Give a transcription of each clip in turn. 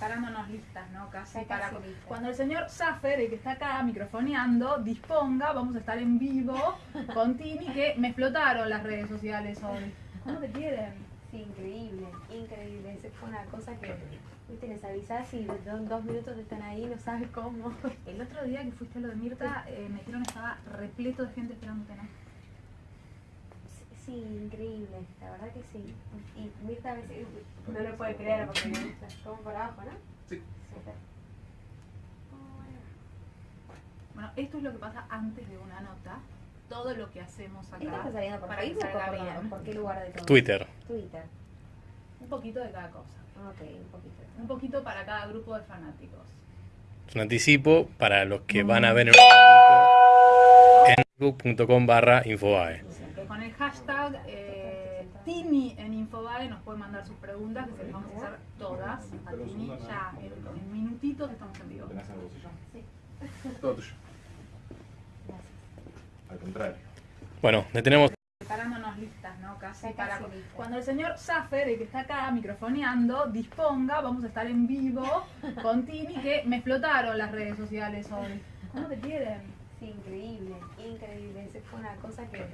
preparándonos listas, ¿no? Casi para... casi. Cuando el señor Zaffer, el que está acá microfoneando, disponga, vamos a estar en vivo con Tini, que me explotaron las redes sociales hoy. ¿Cómo te quieren? Sí, increíble, increíble. Esa fue una cosa que, viste, les avisás y do- dos minutos están ahí, no sabes cómo. El otro día que fuiste a lo de Mirta, eh, me dijeron estaba repleto de gente esperándote, ¿no? Sí, increíble, la verdad que sí. Y Mirta a veces no lo puede creer porque me gusta. Como por abajo, ¿no? Sí. Bueno, esto es lo que pasa antes de una nota. Todo lo que hacemos ¿Esto acá está saliendo por para que Facebook o por, bien. por qué lugar de todo? Twitter. Twitter. Un poquito de cada cosa. Ok, un poquito. Un poquito para cada grupo de fanáticos. Es un anticipo para los que van a ver en un ratito en facebook.com barra infobae. El hashtag eh, Tini en Infobae nos pueden mandar sus preguntas, que se las vamos a hacer todas a Tini. Ya en, en minutitos estamos en vivo. ¿Tenés bolsillo? Sí. Todo tuyo. Gracias. Al contrario. Bueno, detenemos Preparándonos listas, ¿no? Casi para... Cuando el señor Zaffer, el que está acá microfoneando, disponga, vamos a estar en vivo con Tini, que me explotaron las redes sociales hoy. ¿Cómo te quieren? Sí, increíble, increíble. Una cosa que,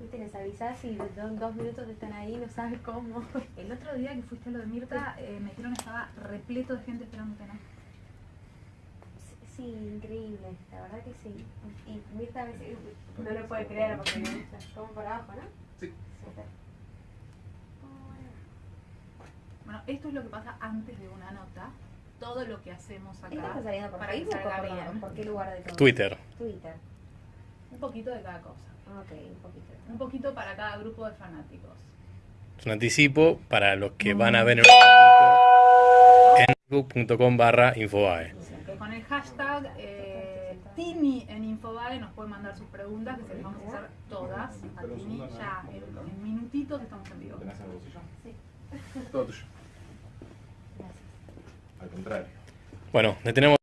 viste, les avisás y do- dos minutos están ahí, no sabes cómo. El otro día que fuiste a lo de Mirta, eh, me dijeron que estaba repleto de gente esperándote, ¿no? Sí, increíble, la verdad que sí. Y Mirta a veces no lo puede creer porque gusta. Como por abajo, ¿no? Sí. Bueno, esto es lo que pasa antes de una nota. Todo lo que hacemos ¿Esto acá está saliendo por para Facebook o por qué lugar de todo? Twitter. Twitter. Un poquito de cada cosa. Ok, un poquito. Un poquito para cada grupo de fanáticos. Es un anticipo para los que van a ver en un ratito en facebook.com barra infobae. Con el hashtag eh, Tini en Infobae nos pueden mandar sus preguntas, que se las vamos a hacer todas a Tini. Ya en, en minutitos estamos en vivo. ¿Tenés bolsillo? Sí. Todo tuyo. Gracias. Al contrario. Bueno, detenemos